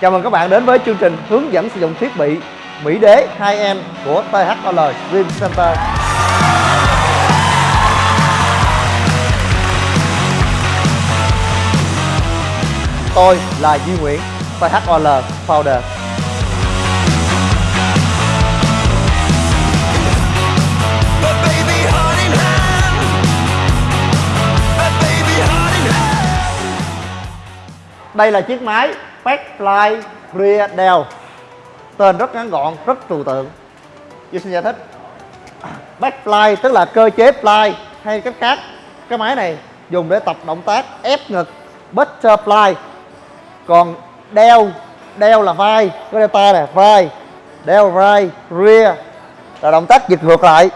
Chào mừng các bạn đến với chương trình hướng dẫn sử dụng thiết bị Mỹ Đế 2M của THOL Gym Center. Tôi là Duy Nguyễn, THOL Founder. Đây là chiếc máy Backfly clear Dell Tên rất ngắn gọn, rất trừu tượng. Duy xin giải thích. Backfly tức là cơ chế fly hay cách khác. Cái máy này dùng để tập động tác ép ngực Butterfly. Còn đeo, đeo là vai Có delta nè, vai. Đeo vai, rear Là động tác dịch ngược lại.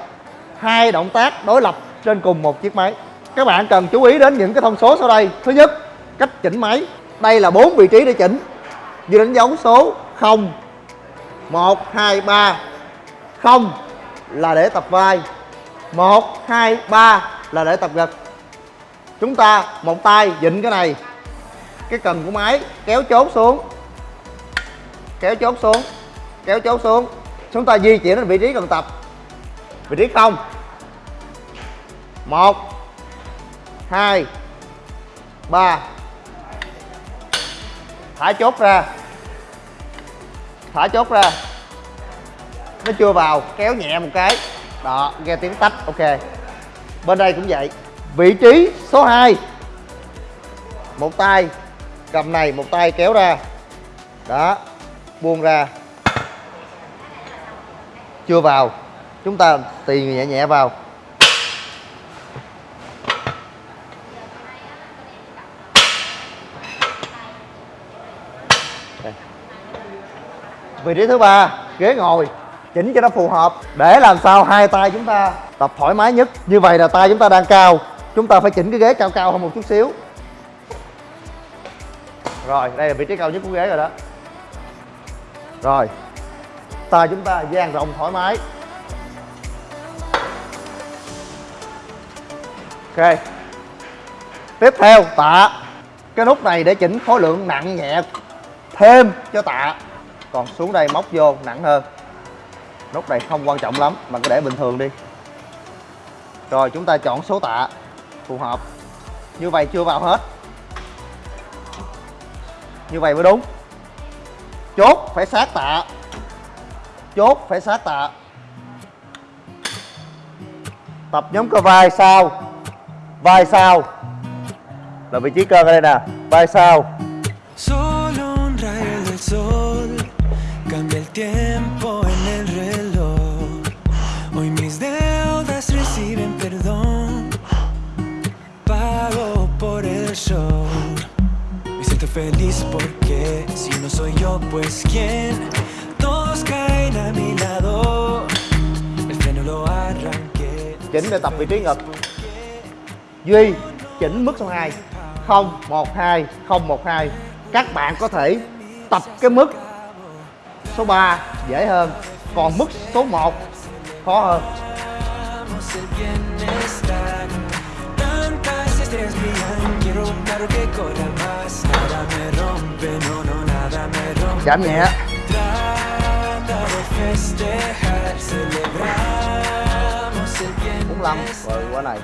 Hai động tác đối lập trên cùng một chiếc máy. Các bạn cần chú ý đến những cái thông số sau đây. Thứ nhất cách chỉnh máy đây là bốn vị trí để chỉnh. Như đánh dấu số 0 1 2 3 0 là để tập vai. 1 2 3 là để tập gật. Chúng ta một tay dịnh cái này. Cái cần của máy, kéo chốt xuống. Kéo chốt xuống, kéo chốt xuống. Chúng ta di chuyển đến vị trí cần tập. Vị trí không. Một, hai, ba thả chốt ra. Thả chốt ra. Nó chưa vào, kéo nhẹ một cái. Đó, nghe tiếng tách, ok. Bên đây cũng vậy. Vị trí số 2 một tay, cầm này, một tay kéo ra. Đó, buông ra. Chưa vào. Chúng ta tì nhẹ nhẹ vào. Đây. vị trí thứ ba, ghế ngồi. Chỉnh cho nó phù hợp. Để làm sao hai tay chúng ta tập thoải mái nhất. Như vậy là tay chúng ta đang cao. Chúng ta phải chỉnh cái ghế cao cao hơn một chút xíu. Rồi, đây là vị trí cao nhất của ghế rồi đó. Rồi. Tay chúng ta dang rộng thoải mái. Ok. Tiếp theo, tạ. Cái nút này để chỉnh khối lượng nặng nhẹ thêm. Cho tạ. Còn xuống đây móc vô, nặng hơn. Nút này không quan trọng lắm, mà cứ để bình thường đi. Rồi, chúng ta chọn số tạ. Phù hợp. Như vậy chưa vào hết. Như vậy mới đúng. Chốt, phải sát tạ. Chốt, phải sát tạ. Tập nhóm cơ vai sau vai sau là vị trí cơ ở đây nè. Vai sau feliz porque si no soy yo, pues quién. Todos caen a mi lado. El freno lo arranqué. chỉnh để tập vị trí ngực. Duy chỉnh mức số 2 0 1 2 0 1 2 các bạn có thể tập cái mức số 3 dễ hơn. Còn mức số 1 khó hơn. Quiero carro que corra Dạ, giảm chạm nhẹ. Bốn lăm. Rồi qua này.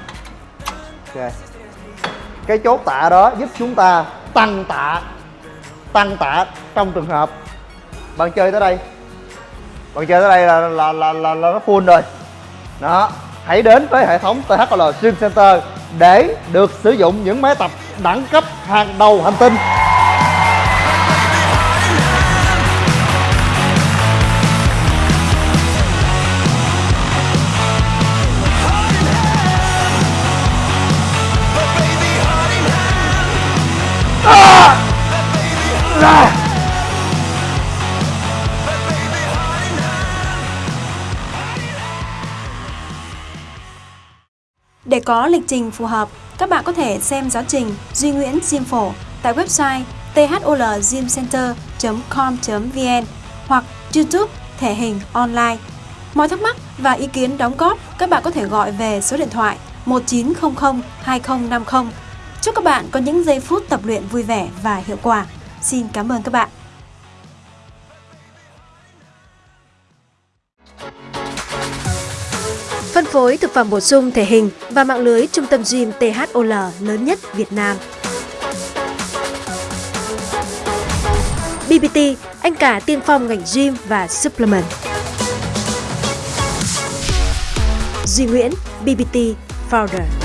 Ok. Cái chốt tạ đó giúp chúng ta tăng tạ tăng tạ trong trường hợp bạn chơi tới đây. Bạn chơi tới đây là là là là, là nó full rồi. Đó. Hãy đến với hệ thống THL Gym Center để được sử dụng những máy tập đẳng cấp hàng đầu hành tinh. Để có lịch trình phù hợp, các bạn có thể xem giáo trình Duy Nguyễn Gym Phổ tại website tholgymcenter.com.vn hoặc YouTube Thể hình online. Mọi thắc mắc và ý kiến đóng góp các bạn có thể gọi về số điện thoại 1900 2050. Chúc các bạn có những giây phút tập luyện vui vẻ và hiệu quả. Xin cảm ơn các bạn. Phân phối thực phẩm bổ sung thể hình và mạng lưới trung tâm gym THOL lớn nhất Việt Nam. BBT, anh cả tiên phong ngành gym và supplement. Duy Nguyễn, BBT Founder